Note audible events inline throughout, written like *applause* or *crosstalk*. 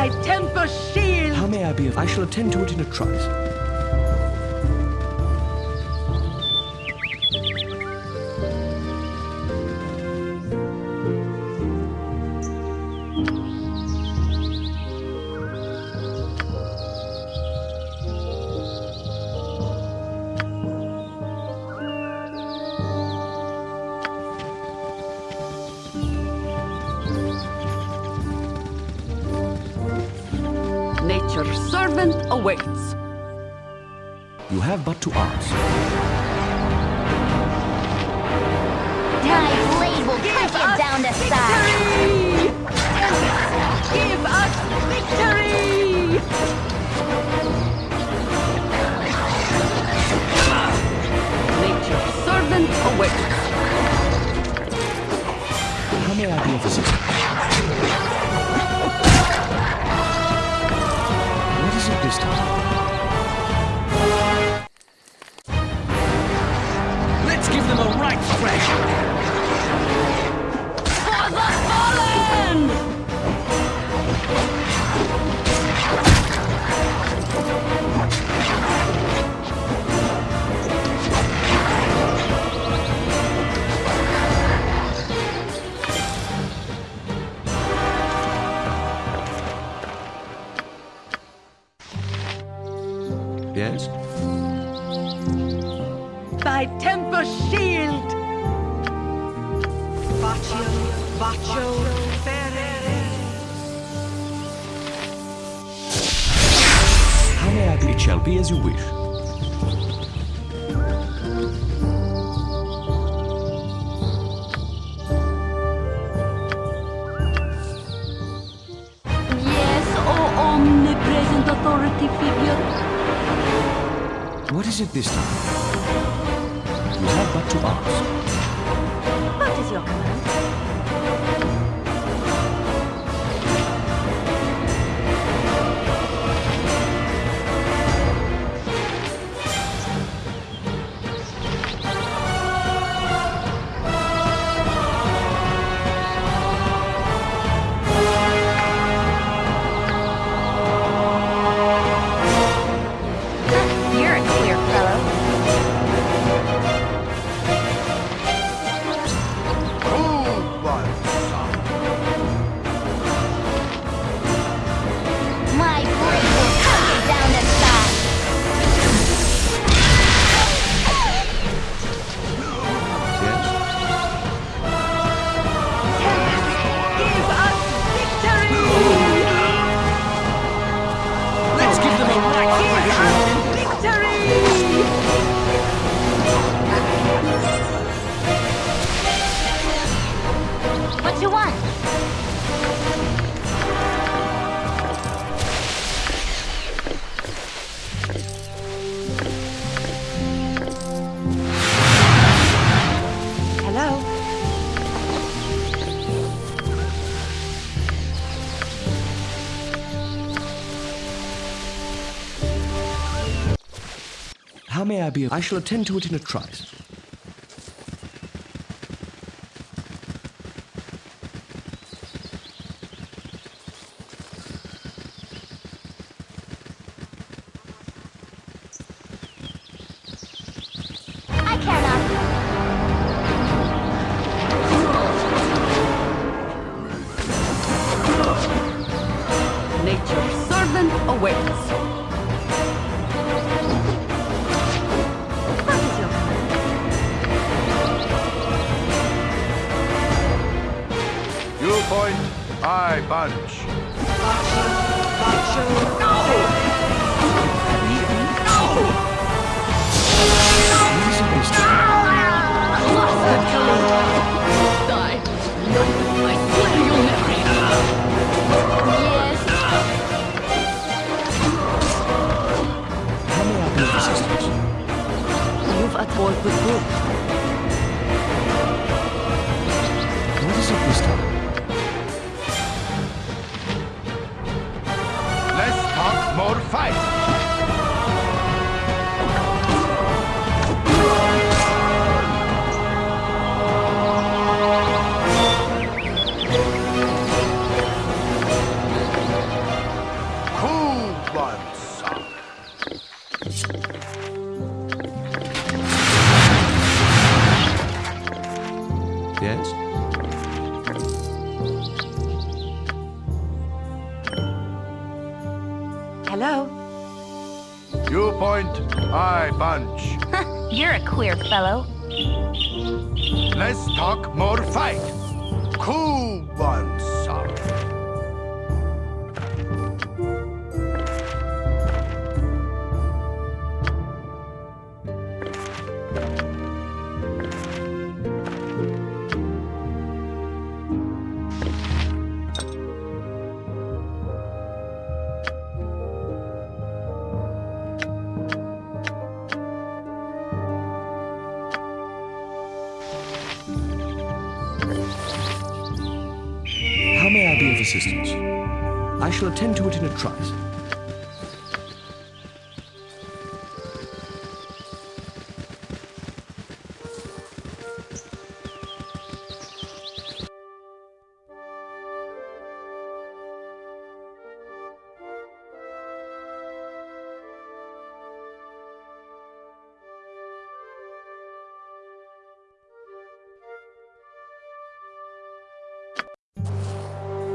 Thy temper shield! How may I be of... I shall attend to it in a trice. To ask. My blade will cut you down to size. Give us victory! Nature's servant awaits. How may I be of assistance? A right! For the fallen! Shall be as you wish. Yes, O omnipresent authority figure. What is it this time? You have but to ask. I shall attend to it in a trice. Less talk, more fight. Cool one, shall attend to it in a trice.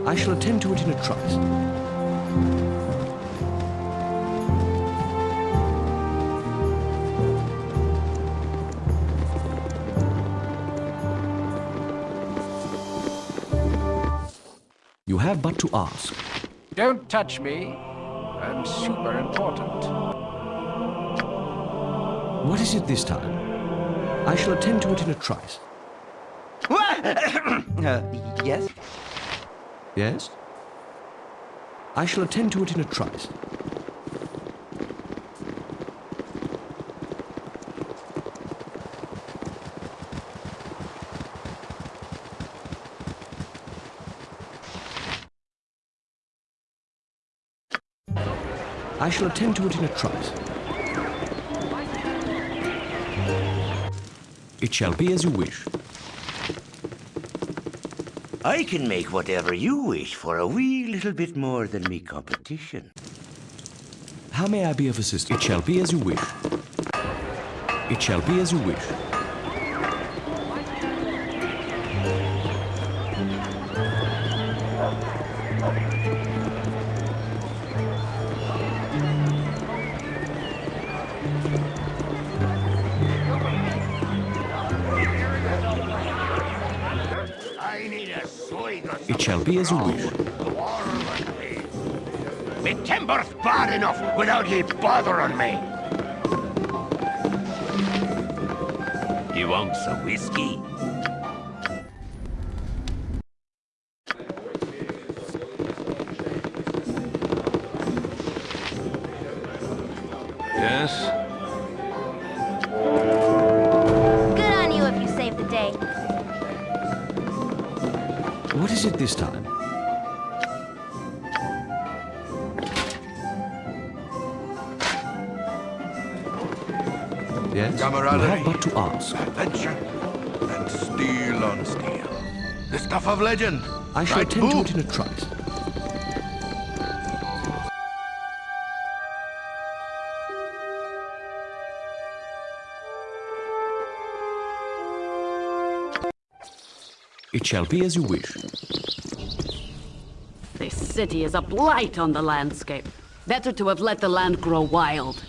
I shall attend to it in a trice. You have but to ask. Don't touch me. I'm super important. What is it this time? I shall attend to it in a trice. *coughs* Uh, yes? Yes? I shall attend to it in a trice. I shall attend to it in a trice. It shall be as you wish. I can make whatever you wish for a wee little bit more than me competition. How may I be of assistance? It shall be as you wish. It shall be as you wish. Be as you wish. Me timber's bad enough without ye bothering me. You want some whiskey? Yes? What is this time? Yes? Camaraderie. but to ask. Adventure and steel on steel. The stuff of legend. I shall right, attend to it in a trice. It shall be as you wish. City is a blight on the landscape. Better to have let the land grow wild.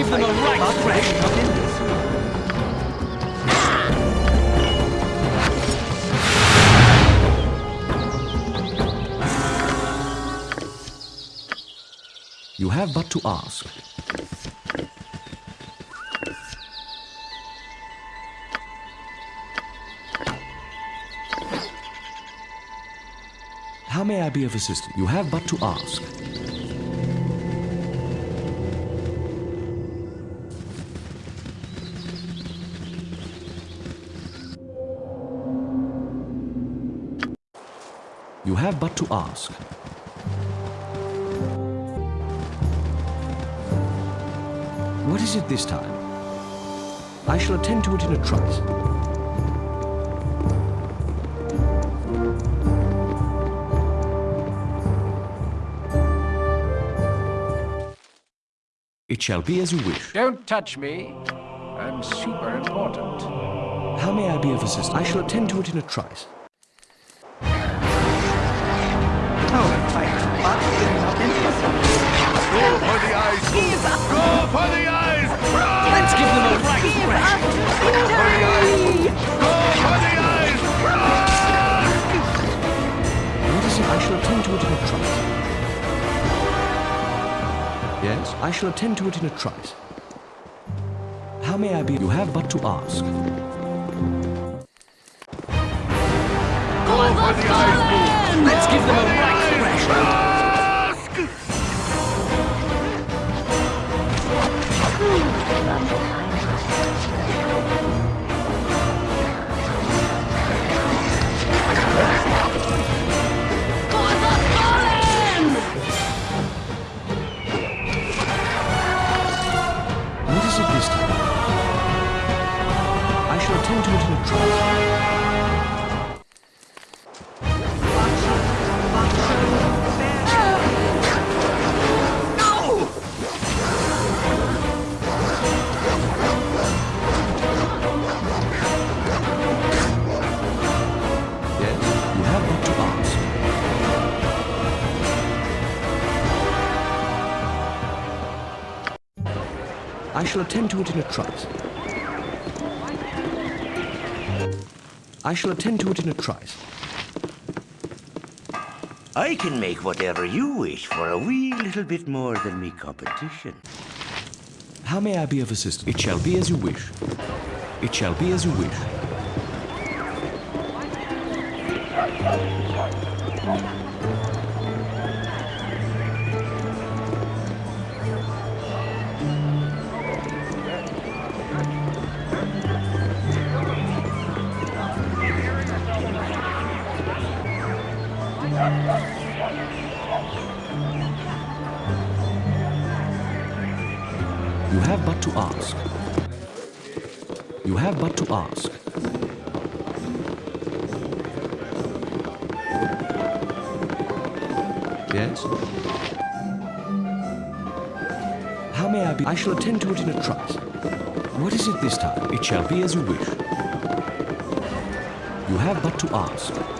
Give them a right. You have but to ask. How may I be of assistance? You have but to ask. Have but to ask. What is it this time? I shall attend to it in a trice. It shall be as you wish. Don't touch me. I'm super important. How may I be of assistance? I shall attend to it in a trice. Yes, I shall attend to it in a trice. How may I be? You have but to ask. Go for the eyes! Let's give them a right thrash. Shall attend to it in a trice. I shall attend to it in a trice. I can make whatever you wish for a wee little bit more than me competition. How may I be of assistance? It shall be as you wish. It shall be as you wish. To ask. You have but to ask. Yes? How may I be? I shall attend to it in a trice. What is it this time? It shall be as you wish. You have but to ask.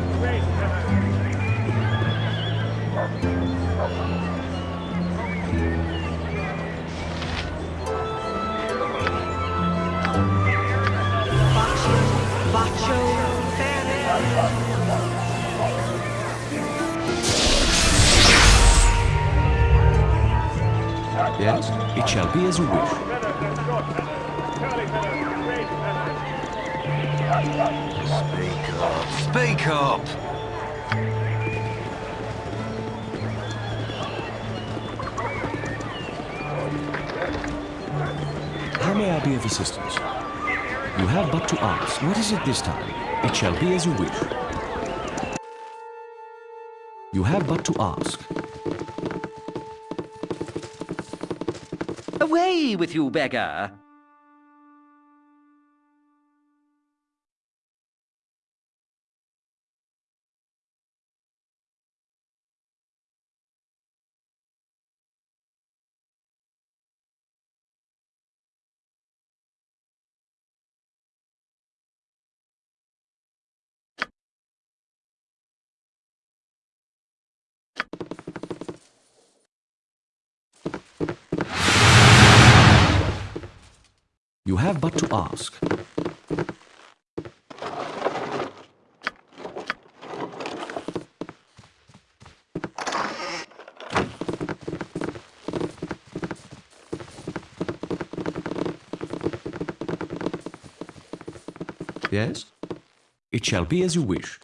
Yes? It shall be as you wish. Speak up. Speak up. May I be of assistance? You have but to ask. What is it this time? It shall be as you wish. You have but to ask. Away with you, beggar. You have but to ask. Yes? It shall be as you wish.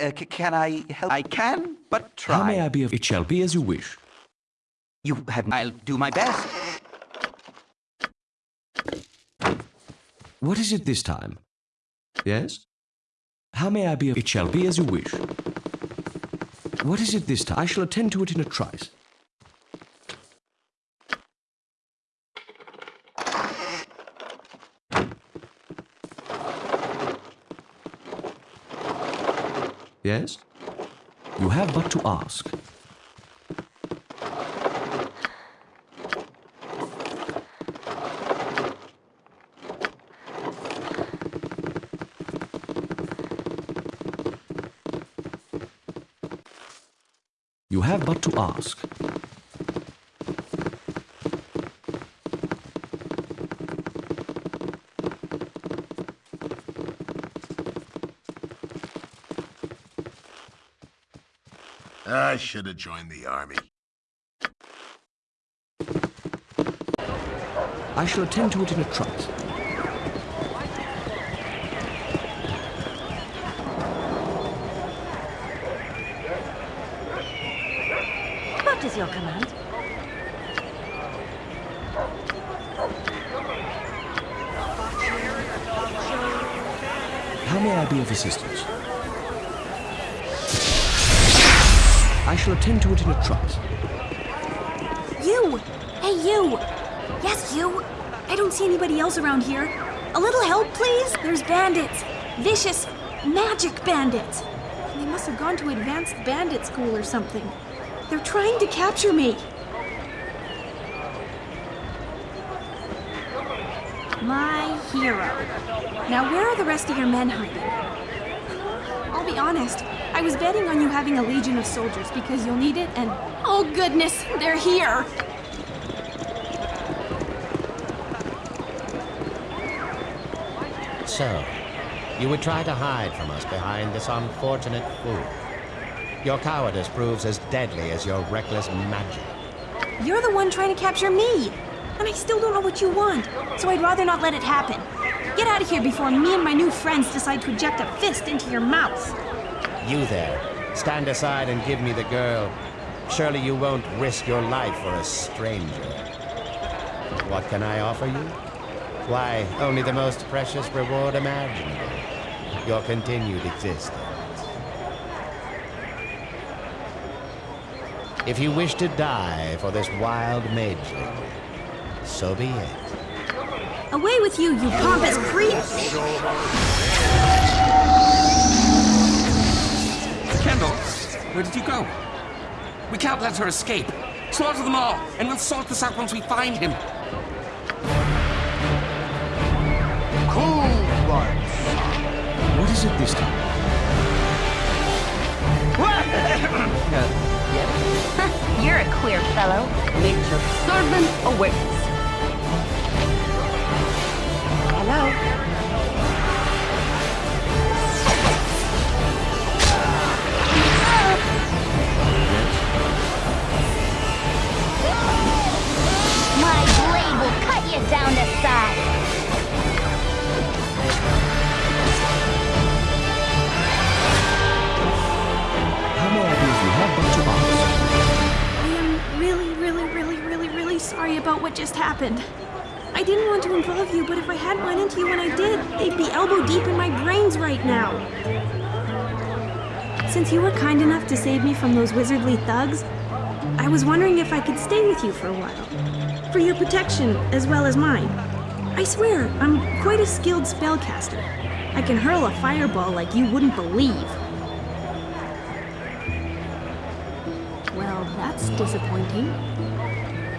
Uh, can I help? I can, but try. How may I be of... It shall be as you wish. You have. I'll do my best. What is it this time? Yes? How may I be of... It shall be as you wish. What is it this time? I shall attend to it in a trice. Yes? You have but to ask. You have but to ask. I should have joined the army. I shall attend to it in a trice. What is your command? How may I be of assistance? Shall attend to it in a trice. You! Hey, you! Yes, you! I don't see anybody else around here. A little help, please? There's bandits. Vicious, magic bandits. They must have gone to advanced bandit school or something. They're trying to capture me. My hero. Now, where are the rest of your men hiding? I'll be honest. I was betting on you having a legion of soldiers because you'll need it, and oh goodness, they're here! So, you would try to hide from us behind this unfortunate fool. Your cowardice proves as deadly as your reckless magic. You're the one trying to capture me! And I still don't know what you want, so I'd rather not let it happen. Get out of here before me and my new friends decide to eject a fist into your mouth. You there, stand aside and give me the girl. Surely you won't risk your life for a stranger. What can I offer you? Why, only the most precious reward imaginable. Your continued existence. If you wish to die for this wild mageling, so be it. Away with you, you pompous creep! Where did you go? We can't let her escape. Slaughter them all, and we'll sort this out once we find him. Cool blood. What is it this time? Uh, *laughs* yeah. You're a queer fellow. Nature's servant awaits. Hello? About what just happened. I didn't want to involve you, but if I hadn't run into you when I did, they'd be elbow deep in my brains right now. Since you were kind enough to save me from those wizardly thugs, I was wondering if I could stay with you for a while. For your protection, as well as mine. I swear, I'm quite a skilled spellcaster. I can hurl a fireball like you wouldn't believe. Well, that's disappointing.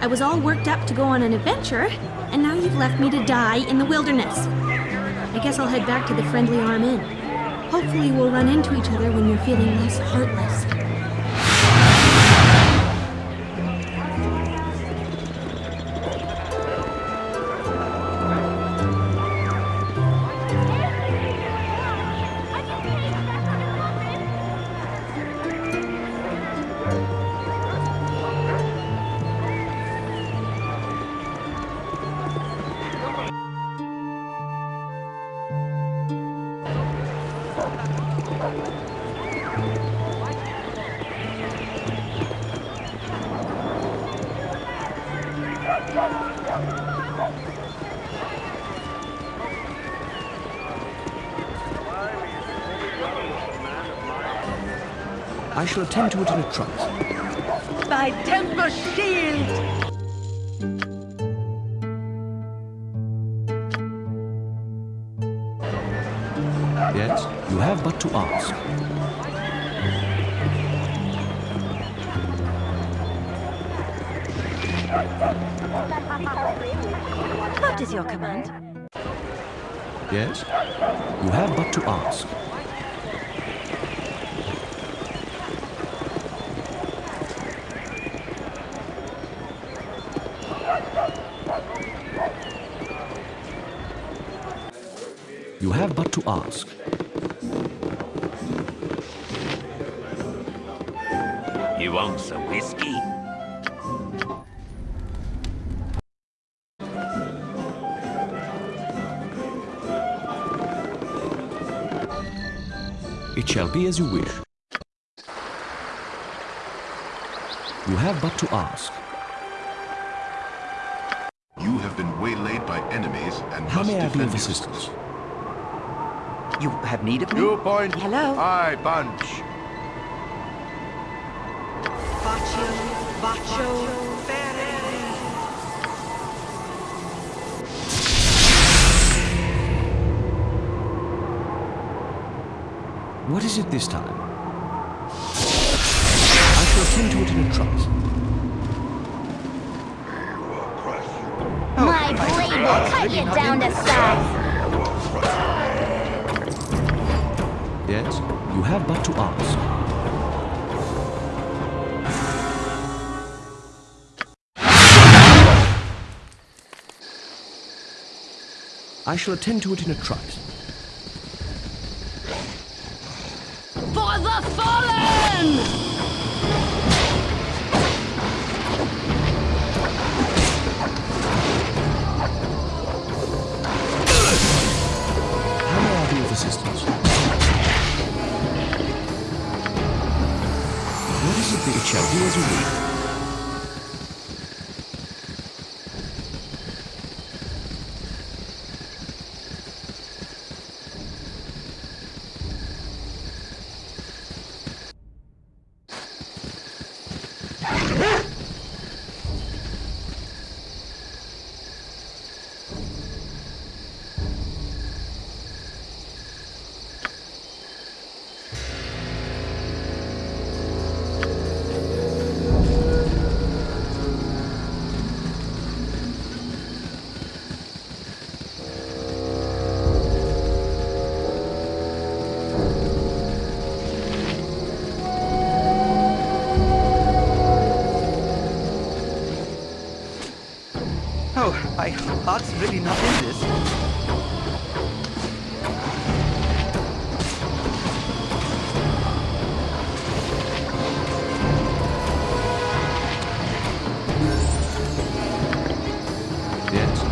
I was all worked up to go on an adventure, and now you've left me to die in the wilderness. I guess I'll head back to the Friendly Arm Inn. Hopefully we'll run into each other when you're feeling less heartless. Shall attend to it in a trice. Thy tempest shield! Yes, you have but to ask. What is your command? Yes, you have but to ask. You have but to ask. You want some whiskey? It shall be as you wish. You have but to ask. You have been waylaid by enemies and How must may I be defend of yourself. assistance? You have need of me? You point. Hello? I bunch. Baccio, Baccio, Ferre. What is it this time? I shall attend to it in a trice. My blade will cut you down to size. Yes, you have but to ask. I shall attend to it in a trice. For the fallen! How may I be of assistance? What is that my really not in this. Yes?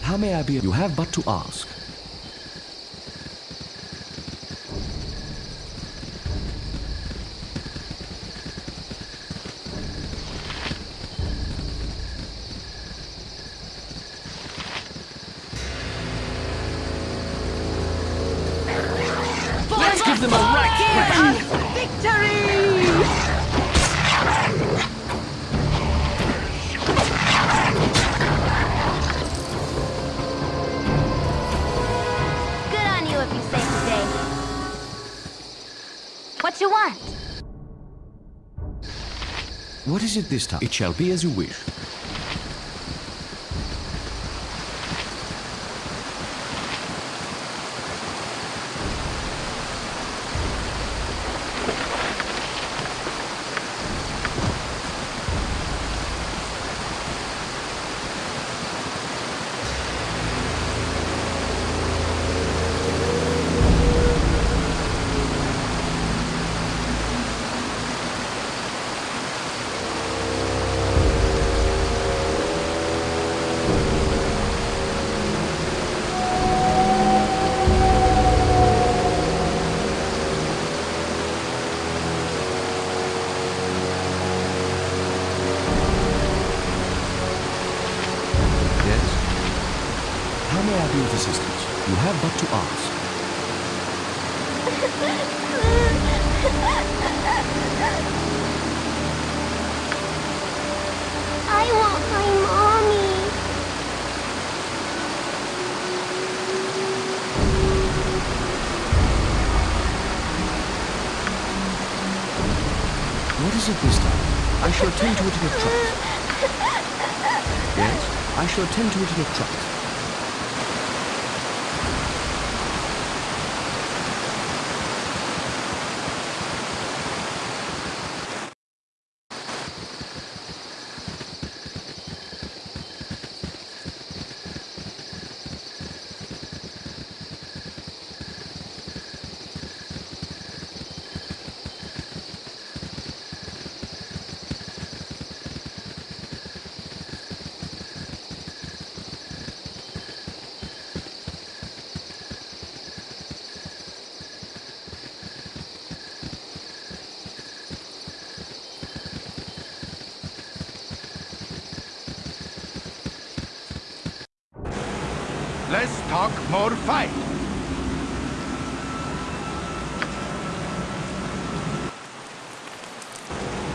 How may I be? You have but to ask. Them a right Victory! Good on you if you save the day. What you want? What is it this time? It shall be as you wish. Attend to it in. Yes? I shall attend to it in a trice.